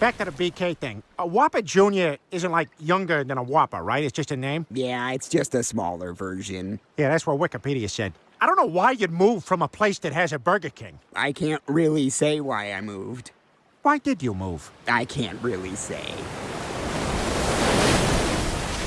Back to the BK thing. A Whopper Jr. isn't like younger than a Whopper, right? It's just a name? Yeah, it's just a smaller version. Yeah, that's what Wikipedia said. I don't know why you'd move from a place that has a Burger King. I can't really say why I moved. Why did you move? I can't really say.